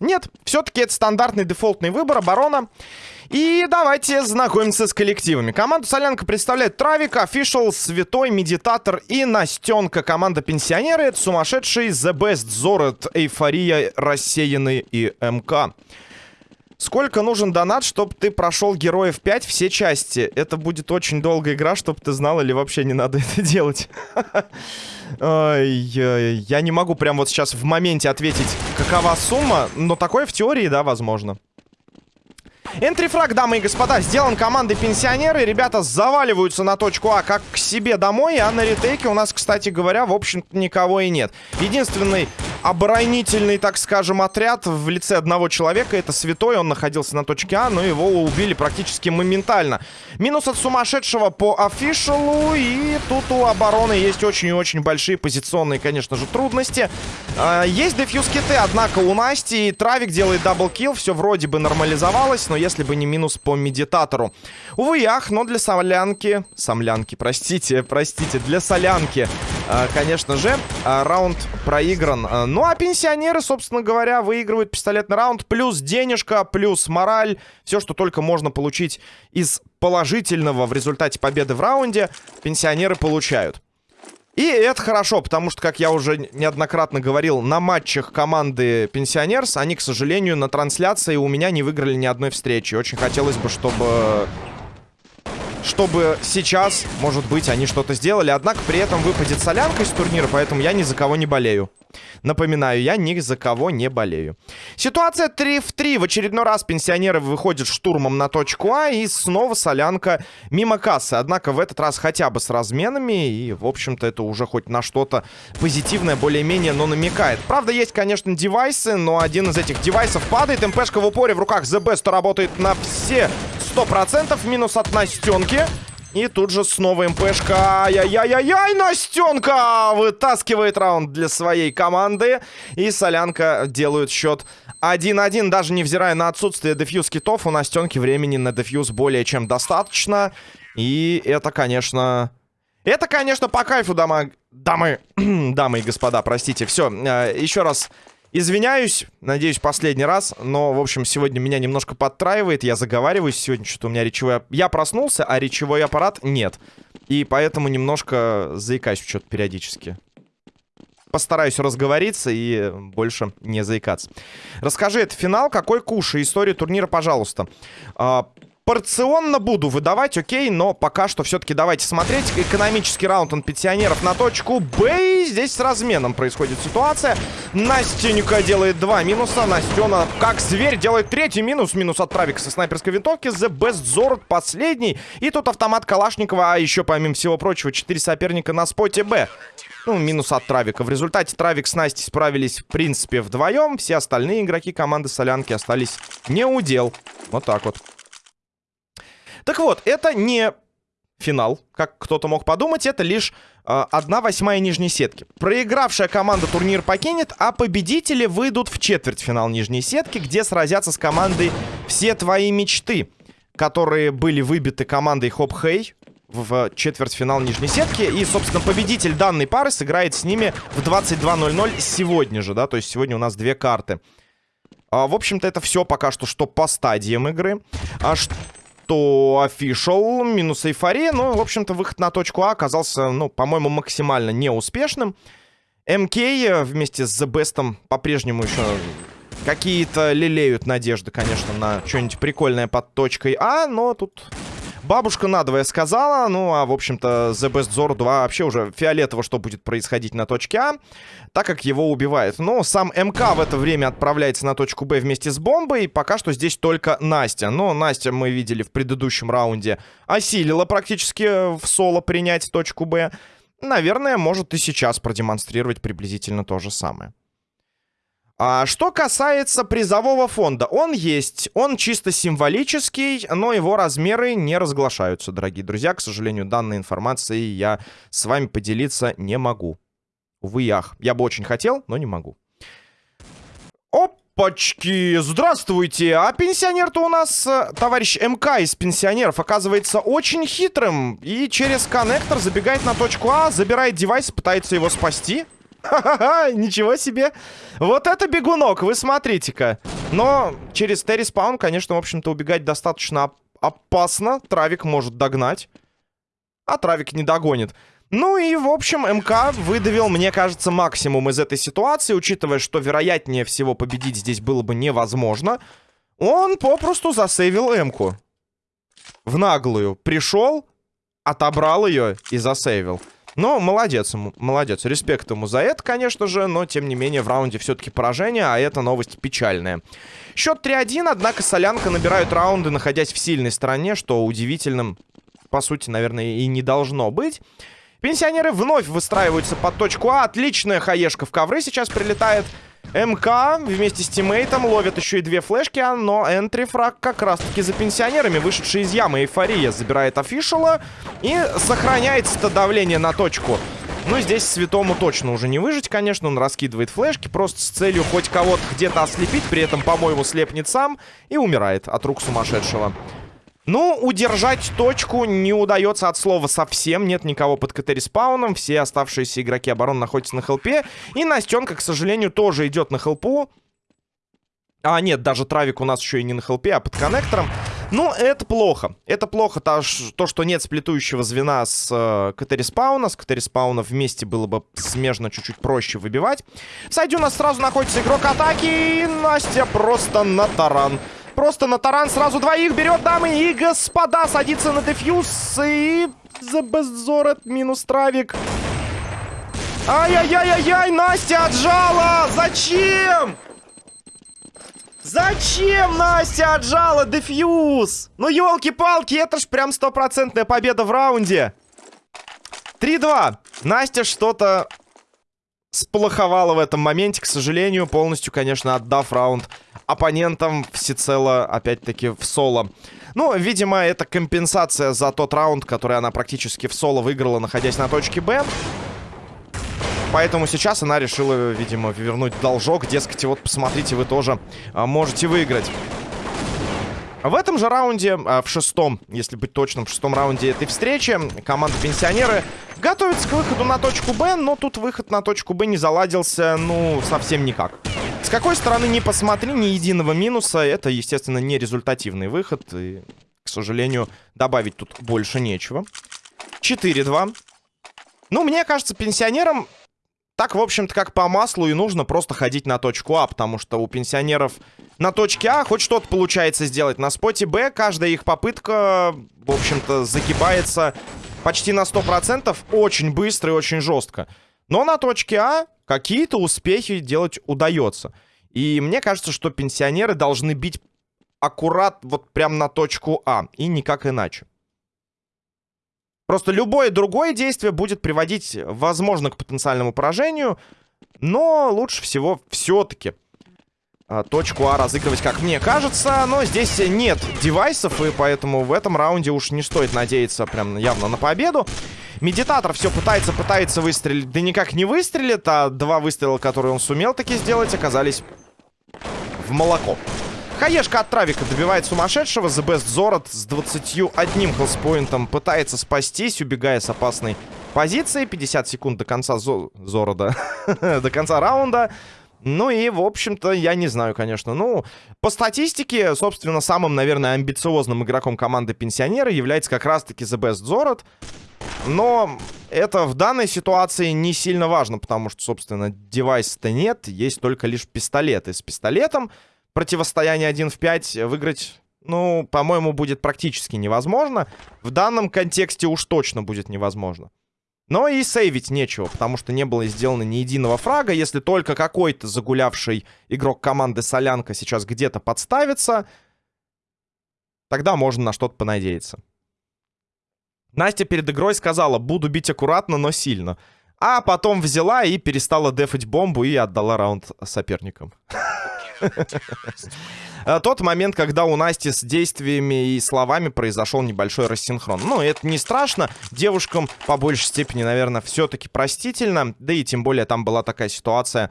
Нет, все-таки это стандартный дефолтный выбор оборона. И давайте знакомиться с коллективами. Команду Солянка представляет Травик, Official, Святой, Медитатор и Настенка. Команда Пенсионеры — это сумасшедший The Best, Зорет, Эйфория, Рассеянный и МК. Сколько нужен донат, чтобы ты прошел Героев 5 все части? Это будет очень долгая игра, чтобы ты знал, или вообще не надо это делать? Я не могу прямо вот сейчас в моменте ответить, какова сумма, но такое в теории, да, возможно. Энтрифраг, дамы и господа, сделан командой пенсионеры. Ребята заваливаются на точку А как к себе домой. А на ретейке у нас, кстати говоря, в общем-то никого и нет. Единственный оборонительный, так скажем, отряд в лице одного человека. Это Святой, он находился на точке А, но его убили практически моментально. Минус от сумасшедшего по офишалу. И тут у обороны есть очень и очень большие позиционные, конечно же, трудности. А, есть defuse киты, однако у Насти Травик делает double kill. Все вроде бы нормализовалось, но если бы не минус по медитатору. Увы, ах, но для солянки... Самлянки, простите, простите, для солянки, а, конечно же, а, раунд проигран. Ну, а пенсионеры, собственно говоря, выигрывают пистолетный раунд. Плюс денежка, плюс мораль. Все, что только можно получить из положительного в результате победы в раунде, пенсионеры получают. И это хорошо, потому что, как я уже неоднократно говорил, на матчах команды Пенсионерс, они, к сожалению, на трансляции у меня не выиграли ни одной встречи. Очень хотелось бы, чтобы чтобы сейчас, может быть, они что-то сделали. Однако при этом выпадет солянка из турнира, поэтому я ни за кого не болею. Напоминаю, я ни за кого не болею. Ситуация 3 в 3. В очередной раз пенсионеры выходят штурмом на точку А. И снова солянка мимо кассы. Однако в этот раз хотя бы с разменами. И, в общем-то, это уже хоть на что-то позитивное более-менее, но намекает. Правда, есть, конечно, девайсы, но один из этих девайсов падает. МПшка в упоре в руках The Best работает на все 100%. Минус от Настенки. И тут же снова МПшка. Ай-яй-яй-яй, Настенка вытаскивает раунд для своей команды. И Солянка делают счет 1-1. Даже невзирая на отсутствие дефьюз китов, у Настенки времени на дефьюз более чем достаточно. И это, конечно... Это, конечно, по кайфу, дамы... Дамы... дамы и господа, простите. Все, э, еще раз Извиняюсь, надеюсь, последний раз, но, в общем, сегодня меня немножко подтраивает, я заговариваюсь, сегодня что-то у меня речевой... Я проснулся, а речевой аппарат нет, и поэтому немножко заикаюсь что-то периодически. Постараюсь разговориться и больше не заикаться. Расскажи, это финал, какой куш и историю турнира, пожалуйста. Порционно буду выдавать, окей, но пока что все-таки давайте смотреть. Экономический раунд он пенсионеров на точку Б. И здесь с разменом происходит ситуация. Настенька делает два минуса. Настена, как зверь, делает третий минус. Минус от Травика со снайперской винтовки. The Best Zord последний. И тут автомат Калашникова. А еще, помимо всего прочего, четыре соперника на споте Б. Ну, минус от Травика. В результате Травик с Настей справились, в принципе, вдвоем. Все остальные игроки команды Солянки остались не удел. Вот так вот. Так вот, это не финал, как кто-то мог подумать, это лишь э, восьмая нижней сетки. Проигравшая команда турнир покинет, а победители выйдут в четвертьфинал нижней сетки, где сразятся с командой «Все твои мечты», которые были выбиты командой Хоп Хей в четвертьфинал нижней сетки. И, собственно, победитель данной пары сыграет с ними в 22.00 сегодня же, да, то есть сегодня у нас две карты. А, в общем-то, это все пока что, что по стадиям игры. А что то official минус эйфория. Ну, в общем-то, выход на точку А оказался, ну, по-моему, максимально неуспешным. МК вместе с The Best по-прежнему еще какие-то лелеют надежды, конечно, на что-нибудь прикольное под точкой А, но тут Бабушка надвое сказала. Ну, а, в общем-то, The Best Zor 2 вообще уже фиолетово, что будет происходить на точке А, так как его убивает. Но сам МК в это время отправляется на точку Б вместе с бомбой. Пока что здесь только Настя. Но Настя, мы видели в предыдущем раунде, осилила практически в соло принять точку Б. Наверное, может и сейчас продемонстрировать приблизительно то же самое. А что касается призового фонда, он есть, он чисто символический, но его размеры не разглашаются, дорогие друзья. К сожалению, данной информацией я с вами поделиться не могу. Увы, ах. Я бы очень хотел, но не могу. Опачки! Здравствуйте! А пенсионер-то у нас, э, товарищ МК из пенсионеров, оказывается очень хитрым. И через коннектор забегает на точку А, забирает девайс, пытается его спасти. Ничего себе. Вот это бегунок, вы смотрите-ка. Но через Терри спаун, конечно, в общем-то, убегать достаточно опасно. Травик может догнать. А Травик не догонит. Ну и, в общем, МК выдавил, мне кажется, максимум из этой ситуации, учитывая, что вероятнее всего победить здесь было бы невозможно. Он попросту засейвил М-ку. В наглую. Пришел, отобрал ее и засейвил. Ну, молодец ему, молодец. Респект ему за это, конечно же, но, тем не менее, в раунде все-таки поражение, а это новость печальная. Счет 3-1, однако Солянка набирают раунды, находясь в сильной стороне, что удивительным, по сути, наверное, и не должно быть. Пенсионеры вновь выстраиваются под точку А. Отличная хаешка в ковры сейчас прилетает. МК вместе с тиммейтом ловят еще и две флешки, но энтрифраг как раз-таки за пенсионерами, вышедший из ямы Эйфория, забирает офишала и сохраняется-то давление на точку. Ну, здесь Святому точно уже не выжить, конечно, он раскидывает флешки, просто с целью хоть кого-то где-то ослепить, при этом, по-моему, слепнет сам и умирает от рук сумасшедшего. Ну, удержать точку не удается от слова совсем. Нет никого под КТ респауном. Все оставшиеся игроки обороны находятся на хелпе. И Настенка, к сожалению, тоже идет на хелпу. А, нет, даже Травик у нас еще и не на хелпе, а под коннектором. Ну, это плохо. Это плохо, то, что нет сплетующего звена с э, КТ респауна. С КТ респауна вместе было бы смежно чуть-чуть проще выбивать. В сайде у нас сразу находится игрок атаки. И Настя просто на таран просто на таран сразу двоих берет, дамы и господа. Садится на дефьюз и... За Беззорет минус травик. Ай-яй-яй-яй-яй, Настя отжала! Зачем? Зачем Настя отжала дефьюз? Ну, елки-палки, это ж прям стопроцентная победа в раунде. 3-2. Настя что-то сплоховала в этом моменте, к сожалению, полностью, конечно, отдав раунд оппонентам всецело, опять-таки, в соло. Ну, видимо, это компенсация за тот раунд, который она практически в соло выиграла, находясь на точке Б. Поэтому сейчас она решила, видимо, вернуть должок. Дескать, вот посмотрите, вы тоже а, можете выиграть. В этом же раунде, а, в шестом, если быть точным, в шестом раунде этой встречи, команда Пенсионеры готовится к выходу на точку Б, но тут выход на точку Б не заладился, ну, совсем никак. С какой стороны не посмотри, ни единого минуса. Это, естественно, не результативный выход. И, к сожалению, добавить тут больше нечего. 4-2. Ну, мне кажется, пенсионерам так, в общем-то, как по маслу и нужно просто ходить на точку А, потому что у пенсионеров на точке А хоть что-то получается сделать. На споте Б каждая их попытка, в общем-то, загибается почти на 100%, очень быстро и очень жестко. Но на точке А какие-то успехи делать удается. И мне кажется, что пенсионеры должны бить аккурат вот прям на точку А. И никак иначе. Просто любое другое действие будет приводить, возможно, к потенциальному поражению. Но лучше всего все-таки а, точку А разыгрывать, как мне кажется. Но здесь нет девайсов, и поэтому в этом раунде уж не стоит надеяться прям явно на победу. Медитатор все пытается, пытается выстрелить, да никак не выстрелит, а два выстрела, которые он сумел таки сделать, оказались в молоко. Хаешка от Травика добивает сумасшедшего. The Best Зорот с 21 хелспоинтом пытается спастись, убегая с опасной позиции. 50 секунд до конца Зо... Зорода. до конца раунда. Ну и, в общем-то, я не знаю, конечно. Ну, по статистике, собственно, самым, наверное, амбициозным игроком команды Пенсионеры является как раз-таки The Best Зорот. Но это в данной ситуации не сильно важно, потому что, собственно, девайса-то нет, есть только лишь пистолет. И с пистолетом противостояние 1 в 5 выиграть, ну, по-моему, будет практически невозможно. В данном контексте уж точно будет невозможно. Но и сейвить нечего, потому что не было сделано ни единого фрага. Если только какой-то загулявший игрок команды Солянка сейчас где-то подставится, тогда можно на что-то понадеяться. Настя перед игрой сказала, буду бить аккуратно, но сильно. А потом взяла и перестала дефать бомбу и отдала раунд соперникам. Э, тот момент, когда у Насти с действиями и словами произошел небольшой рассинхрон. Ну, это не страшно. Девушкам по большей степени, наверное, все-таки простительно. Да и тем более там была такая ситуация,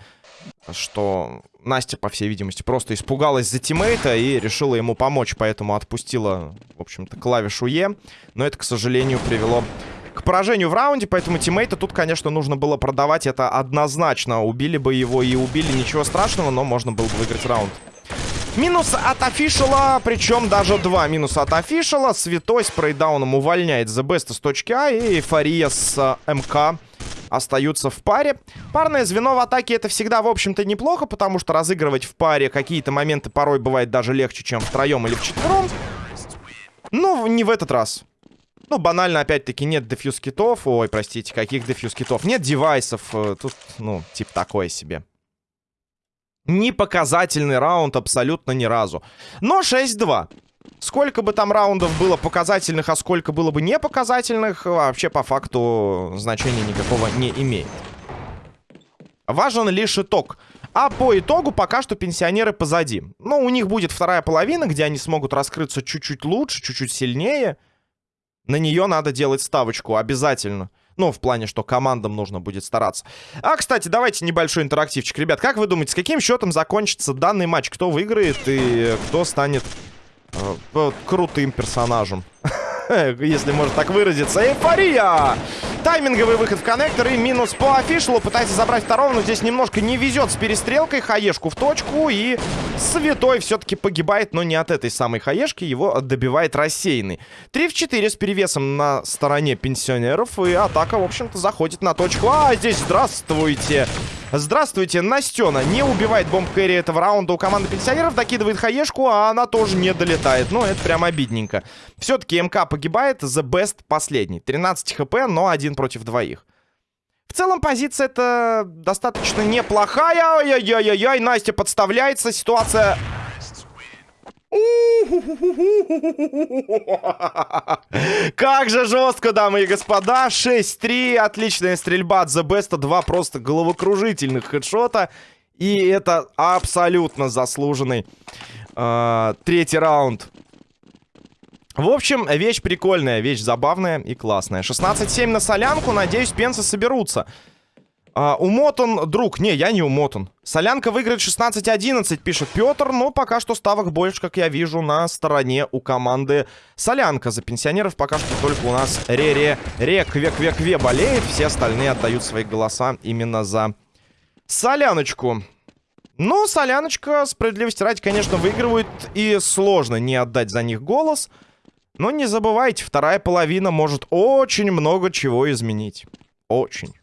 что Настя, по всей видимости, просто испугалась за тиммейта и решила ему помочь, поэтому отпустила, в общем-то, клавишу Е. Но это, к сожалению, привело к поражению в раунде, поэтому тиммейта тут, конечно, нужно было продавать это однозначно. Убили бы его и убили, ничего страшного, но можно было бы выиграть раунд. Минус от офишала, причем даже два минуса от офишала. Святой с прейдауном увольняет The Best с точки А и Эйфория с э, МК остаются в паре. Парное звено в атаке это всегда, в общем-то, неплохо, потому что разыгрывать в паре какие-то моменты порой бывает даже легче, чем втроем или вчетвером. Ну, не в этот раз. Ну, банально, опять-таки, нет дефьюз китов. Ой, простите, каких дефьюз китов? Нет девайсов. Э, тут, ну, типа такое себе. Не показательный раунд абсолютно ни разу. Но 6-2. Сколько бы там раундов было показательных, а сколько было бы не показательных, вообще по факту значения никакого не имеет. Важен лишь итог. А по итогу пока что пенсионеры позади. Но у них будет вторая половина, где они смогут раскрыться чуть-чуть лучше, чуть-чуть сильнее. На нее надо делать ставочку обязательно. Ну, в плане, что командам нужно будет стараться. А, кстати, давайте небольшой интерактивчик. Ребят, как вы думаете, с каким счетом закончится данный матч? Кто выиграет и кто станет э, крутым персонажем? Если можно так выразиться. Эйфория! Тайминговый выход в коннектор и минус по офишлу. Пытается забрать второго, но здесь немножко не везет с перестрелкой. Хаешку в точку. И Святой все-таки погибает, но не от этой самой хаешки. Его добивает рассеянный. 3 в 4 с перевесом на стороне пенсионеров. И атака, в общем-то, заходит на точку. А, здесь здравствуйте. Здравствуйте, Настена не убивает бомб кэрри этого раунда у команды пенсионеров, докидывает хаешку, а она тоже не долетает. Ну, это прям обидненько. Все-таки МК погибает, The Best последний. 13 хп, но один против двоих. В целом позиция это достаточно неплохая. Ой-ой-ой-ой, Настя подставляется, ситуация как же жестко, дамы и господа. 6-3. Отличная стрельба от The Best. Два просто головокружительных хедшота. И это абсолютно заслуженный э, третий раунд. В общем, вещь прикольная, вещь забавная и классная. 16-7 на солянку. Надеюсь, пенсы соберутся. А, умотан, друг. Не, я не умотан. Солянка выиграет 16-11, пишет Петр. Но пока что ставок больше, как я вижу, на стороне у команды Солянка. За пенсионеров пока что только у нас Ре-Ре, Ре-Кве-Кве-Кве болеет. Все остальные отдают свои голоса именно за Соляночку. Ну, Соляночка, справедливости ради, конечно, выигрывает. И сложно не отдать за них голос. Но не забывайте, вторая половина может очень много чего изменить. Очень.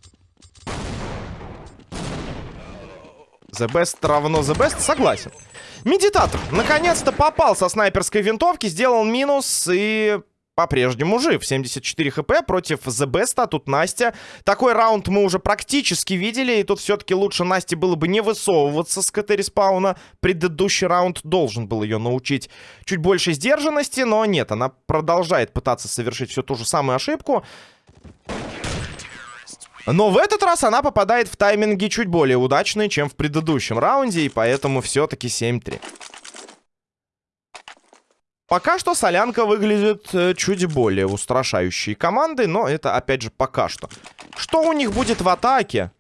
The best равно the best, согласен. Медитатор наконец-то попал со снайперской винтовки, сделал минус и по-прежнему жив. 74 хп против The Best, а тут Настя. Такой раунд мы уже практически видели, и тут все-таки лучше Насте было бы не высовываться с КТ-респауна. Предыдущий раунд должен был ее научить чуть больше сдержанности, но нет, она продолжает пытаться совершить всю ту же самую ошибку. Но в этот раз она попадает в тайминги чуть более удачные, чем в предыдущем раунде, и поэтому все-таки 7-3. Пока что Солянка выглядит э, чуть более устрашающей командой, но это, опять же, пока что. Что у них будет в атаке?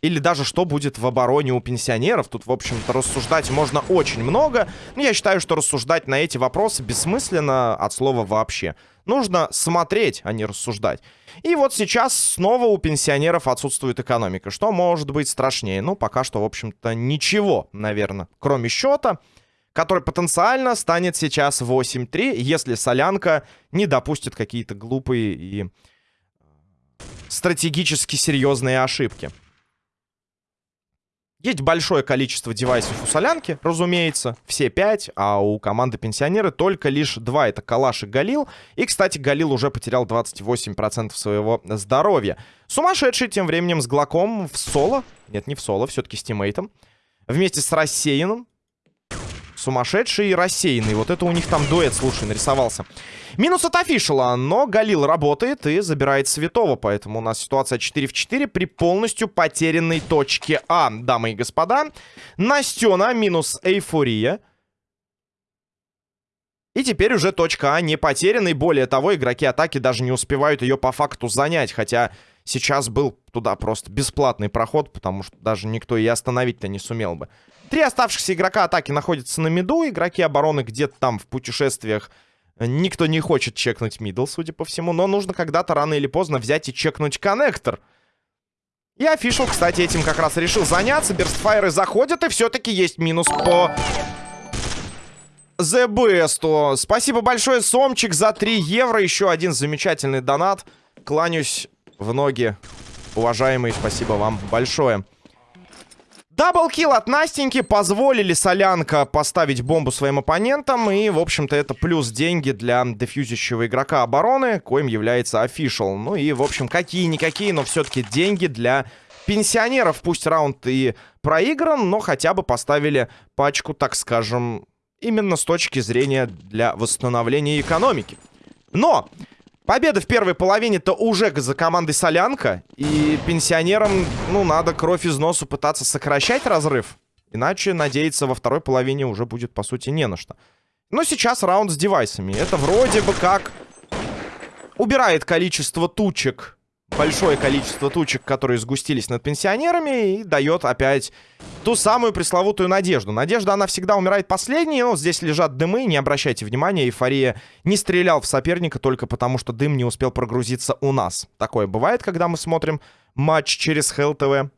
Или даже что будет в обороне у пенсионеров? Тут, в общем-то, рассуждать можно очень много. Но я считаю, что рассуждать на эти вопросы бессмысленно от слова вообще. Нужно смотреть, а не рассуждать. И вот сейчас снова у пенсионеров отсутствует экономика. Что может быть страшнее? Ну, пока что, в общем-то, ничего, наверное, кроме счета, который потенциально станет сейчас 8-3, если Солянка не допустит какие-то глупые и стратегически серьезные ошибки. Есть большое количество девайсов у Солянки, разумеется, все пять, а у команды Пенсионеры только лишь два, это Калаш и Галил. И, кстати, Галил уже потерял 28% своего здоровья. Сумасшедший тем временем с Глоком в соло, нет, не в соло, все-таки с тиммейтом, вместе с Рассеянным, Сумасшедший и рассеянный. Вот это у них там дуэт, слушай, нарисовался. Минус от офишала, но Галил работает и забирает Святого. Поэтому у нас ситуация 4 в 4 при полностью потерянной точке А, дамы и господа. Настена минус эйфория. И теперь уже точка А не потеряна. И более того, игроки атаки даже не успевают ее по факту занять. Хотя сейчас был туда просто бесплатный проход, потому что даже никто и остановить-то не сумел бы. Три оставшихся игрока атаки находятся на миду. Игроки обороны где-то там в путешествиях Никто не хочет чекнуть мидл, судя по всему, но нужно когда-то рано или поздно взять и чекнуть коннектор. И офишал, кстати, этим как раз решил заняться. Берстфайры заходят, и все-таки есть минус по The Best. Спасибо большое, Сомчик, за 3 евро. Еще один замечательный донат. Кланяюсь в ноги. Уважаемый, спасибо вам большое. Даблкил от Настеньки позволили Солянка поставить бомбу своим оппонентам. И, в общем-то, это плюс деньги для дефьюзящего игрока обороны, коим является офишал. Ну и, в общем, какие-никакие, но все-таки деньги для пенсионеров. Пусть раунд и проигран, но хотя бы поставили пачку, так скажем, именно с точки зрения для восстановления экономики. Но Победа в первой половине-то уже за командой Солянка. И пенсионерам, ну, надо кровь из носу пытаться сокращать разрыв. Иначе надеяться во второй половине уже будет, по сути, не на что. Но сейчас раунд с девайсами. Это вроде бы как убирает количество тучек большое количество тучек, которые сгустились над пенсионерами, и дает опять ту самую пресловутую надежду. Надежда, она всегда умирает последней, но здесь лежат дымы, не обращайте внимания, эйфория не стрелял в соперника только потому, что дым не успел прогрузиться у нас. Такое бывает, когда мы смотрим матч через ХЛТВ.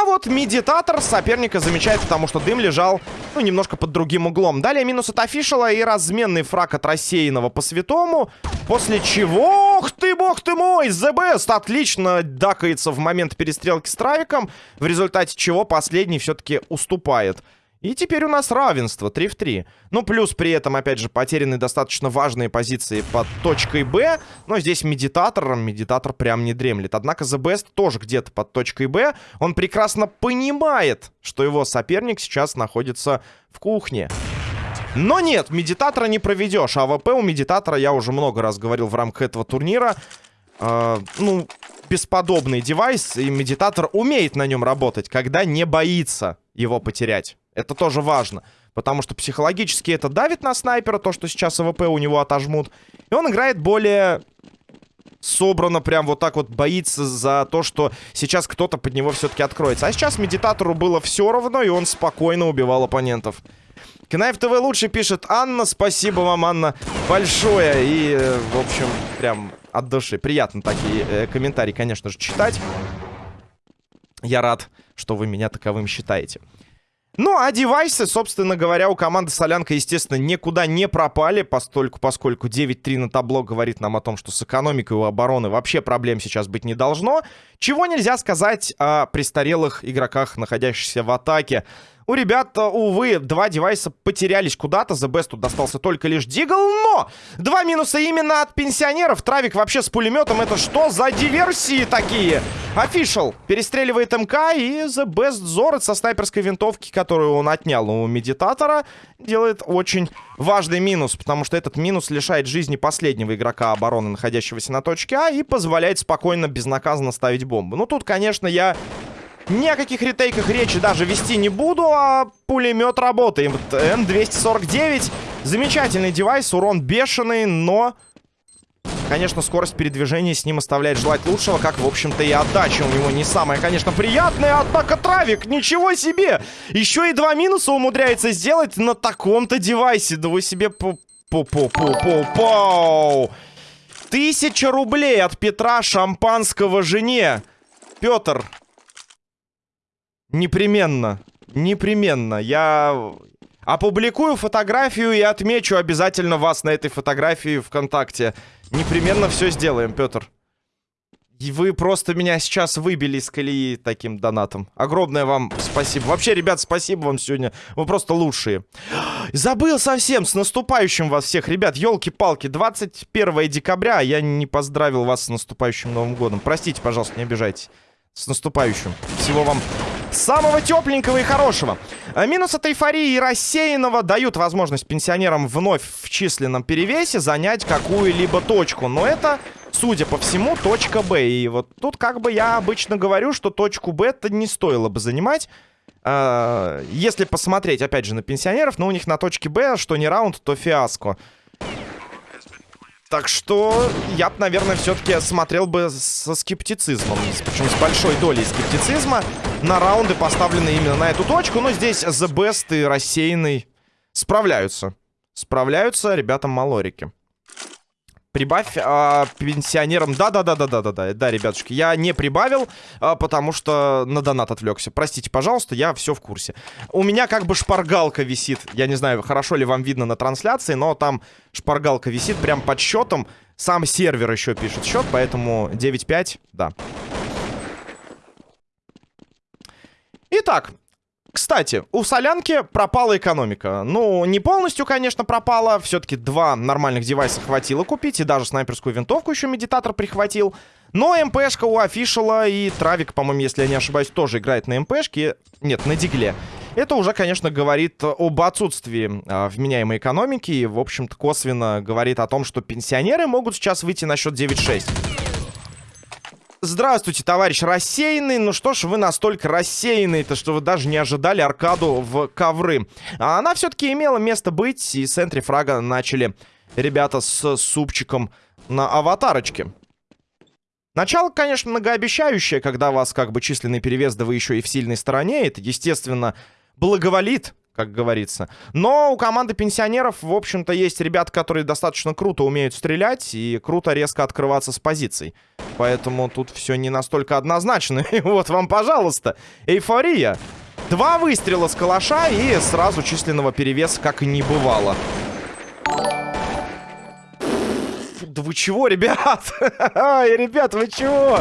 А вот медитатор соперника замечает, потому что дым лежал, ну, немножко под другим углом. Далее минус от офишала и разменный фраг от рассеянного по святому. После чего... Ох ты, бог ты мой! Best отлично дакается в момент перестрелки с Травиком, в результате чего последний все-таки уступает. И теперь у нас равенство, 3 в 3. Ну, плюс при этом, опять же, потеряны достаточно важные позиции под точкой Б. Но здесь медитатор, медитатор прям не дремлет. Однако The Best тоже где-то под точкой Б. Он прекрасно понимает, что его соперник сейчас находится в кухне. Но нет, медитатора не проведешь. АВП у медитатора, я уже много раз говорил в рамках этого турнира. Э, ну, бесподобный девайс, и медитатор умеет на нем работать, когда не боится его потерять. Это тоже важно. Потому что психологически это давит на снайпера, то, что сейчас АВП у него отожмут. И он играет более собрано, прям вот так вот боится за то, что сейчас кто-то под него все-таки откроется. А сейчас медитатору было все равно, и он спокойно убивал оппонентов. Кнайф ТВ лучше пишет Анна. Спасибо вам, Анна, большое. И, в общем, прям от души. Приятно такие э, комментарии, конечно же, читать. Я рад, что вы меня таковым считаете. Ну, а девайсы, собственно говоря, у команды Солянка, естественно, никуда не пропали, постольку, поскольку 9-3 на табло говорит нам о том, что с экономикой у обороны вообще проблем сейчас быть не должно. Чего нельзя сказать о престарелых игроках, находящихся в атаке. У ребят, э, увы, два девайса потерялись куда-то. The Best тут достался только лишь Дигл, но два минуса именно от пенсионеров. Травик вообще с пулеметом. Это что за диверсии такие? Офишал перестреливает МК и The Best Зорет со снайперской винтовки, которую он отнял у медитатора, делает очень важный минус, потому что этот минус лишает жизни последнего игрока обороны, находящегося на точке А, и позволяет спокойно, безнаказанно ставить бомбу. Ну, тут, конечно, я ни о каких ретейках речи даже вести не буду, а пулемет работает. Н-249. Замечательный девайс, урон бешеный, но... Конечно, скорость передвижения с ним оставляет желать лучшего, как, в общем-то, и отдача у него не самая, конечно, приятная. Однако Травик, ничего себе! Еще и два минуса умудряется сделать на таком-то девайсе. Да вы себе по-по-по-по-по! Тысяча рублей от Петра Шампанского жене. Петр, Непременно. Непременно. Я опубликую фотографию и отмечу обязательно вас на этой фотографии ВКонтакте. Непременно все сделаем, Петр. И вы просто меня сейчас выбили из колеи таким донатом. Огромное вам спасибо. Вообще, ребят, спасибо вам сегодня. Вы просто лучшие. Забыл совсем. С наступающим вас всех. Ребят, елки-палки. 21 декабря. Я не поздравил вас с наступающим Новым годом. Простите, пожалуйста, не обижайтесь. С наступающим. Всего вам самого тепленького и хорошего. А минус от эйфории и рассеянного дают возможность пенсионерам вновь в численном перевесе занять какую-либо точку. Но это, судя по всему, точка Б. И вот тут как бы я обычно говорю, что точку Б-то не стоило бы занимать. А, если посмотреть, опять же, на пенсионеров, но у них на точке Б, что не раунд, то фиаско. Так что я наверное, все-таки смотрел бы со скептицизмом. Причем с большой долей скептицизма на раунды, поставленные именно на эту точку. Но здесь The Best и рассеянный справляются Справляются ребятам Малорики. Прибавь а, пенсионерам. Да-да-да-да-да-да. Да, ребятушки, я не прибавил, а, потому что на донат отвлекся. Простите, пожалуйста, я все в курсе. У меня как бы шпаргалка висит. Я не знаю, хорошо ли вам видно на трансляции, но там шпаргалка висит прям под счетом. Сам сервер еще пишет счет, поэтому 9-5, да. Итак, кстати, у Солянки пропала экономика. Ну, не полностью, конечно, пропала. Все-таки два нормальных девайса хватило купить. И даже снайперскую винтовку еще медитатор прихватил. Но МПшка у Офишала и Травик, по-моему, если я не ошибаюсь, тоже играет на МПшке. Нет, на Дигле. Это уже, конечно, говорит об отсутствии э, вменяемой экономики. И, в общем-то, косвенно говорит о том, что пенсионеры могут сейчас выйти на счет 9-6. Здравствуйте, товарищ рассеянный. Ну что ж, вы настолько рассеянный-то, что вы даже не ожидали аркаду в ковры. А она все-таки имела место быть, и с энтри фрага начали ребята с супчиком на аватарочке. Начало, конечно, многообещающее, когда вас как бы численный перевес, да вы еще и в сильной стороне. Это, естественно, благоволит как говорится. Но у команды пенсионеров, в общем-то, есть ребята, которые достаточно круто умеют стрелять и круто резко открываться с позиций. Поэтому тут все не настолько однозначно. И вот вам, пожалуйста, эйфория. Два выстрела с калаша и сразу численного перевеса, как и не бывало. Да вы чего, ребят? Ай, ребят, вы чего?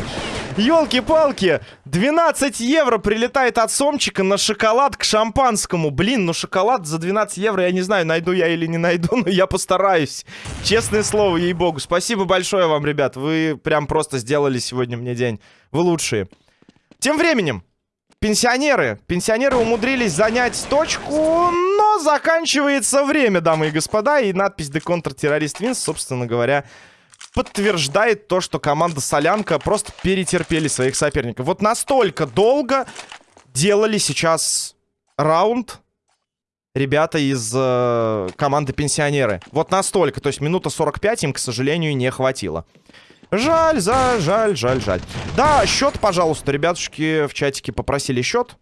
Елки-палки, 12 евро прилетает от Сомчика на шоколад к шампанскому. Блин, ну шоколад за 12 евро, я не знаю, найду я или не найду, но я постараюсь. Честное слово, ей-богу. Спасибо большое вам, ребят. Вы прям просто сделали сегодня мне день. Вы лучшие. Тем временем, пенсионеры. Пенсионеры умудрились занять точку, но заканчивается время, дамы и господа. И надпись «The Counter-Terrorist Wins», собственно говоря, подтверждает то, что команда Солянка просто перетерпели своих соперников. Вот настолько долго делали сейчас раунд ребята из э, команды Пенсионеры. Вот настолько. То есть минута 45 им, к сожалению, не хватило. Жаль, за, жаль, жаль, жаль. Да, счет, пожалуйста, ребятушки в чатике попросили счет.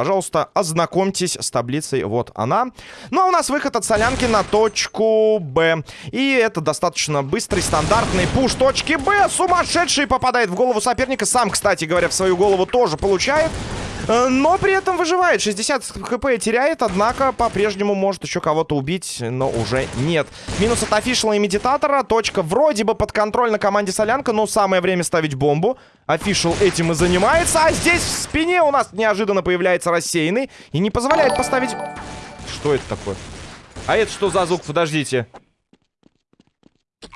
Пожалуйста, ознакомьтесь с таблицей. Вот она. Ну, а у нас выход от солянки на точку Б. И это достаточно быстрый, стандартный пуш точки Б. Сумасшедший попадает в голову соперника. Сам, кстати говоря, в свою голову тоже получает. Э, но при этом выживает. 60 хп теряет, однако по-прежнему может еще кого-то убить, но уже нет. Минус от офишала и медитатора. Точка вроде бы под контроль на команде Солянка, но самое время ставить бомбу. Офишал этим и занимается. А здесь в спине у нас неожиданно появляется рассеянный и не позволяет поставить... Что это такое? А это что за звук? Подождите.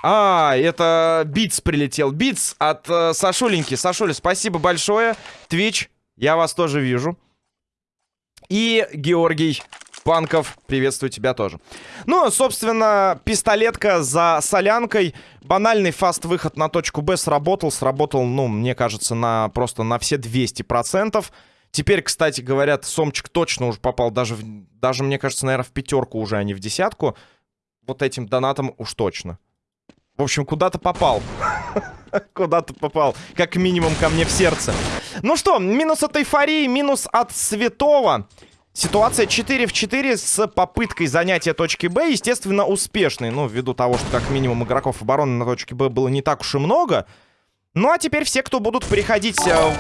А, это Bits прилетел. Bits от э, Сашуленьки. Сашуля, спасибо большое. Twitch, я вас тоже вижу. И Георгий Панков, приветствую тебя тоже. Ну, собственно, пистолетка за солянкой. Банальный fast -выход на точку Б сработал. Сработал, ну, мне кажется, на просто на все 200%. Теперь, кстати, говорят, Сомчик точно уже попал даже, в, даже мне кажется, наверное, в пятерку уже, а не в десятку. Вот этим донатом уж точно. В общем, куда-то попал. Куда-то попал. Как минимум ко мне в сердце. Ну что, минус от эйфории, минус от святого. Ситуация 4 в 4 с попыткой занятия точки Б, естественно, успешной. Ну, ввиду того, что как минимум игроков обороны на точке Б было не так уж и много. Ну, а теперь все, кто будут переходить... Э...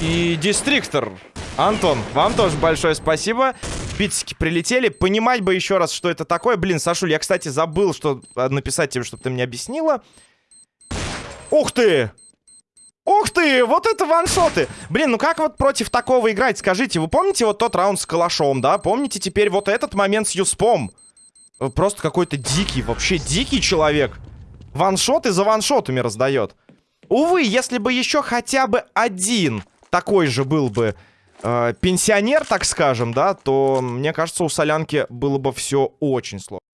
И Дистриктор. Антон, вам тоже большое спасибо. Битсики прилетели. Понимать бы еще раз, что это такое. Блин, Сашуль, я, кстати, забыл что э, написать тебе, чтобы ты мне объяснила. Ух ты! Ух ты! Вот это ваншоты! Блин, ну как вот против такого играть? Скажите, вы помните вот тот раунд с калашом, да? Помните теперь вот этот момент с Юспом? Просто какой-то дикий, вообще дикий человек. Ваншоты за ваншотами раздает. Увы, если бы еще хотя бы один такой же был бы э, пенсионер, так скажем, да, то, мне кажется, у Солянки было бы все очень сложно.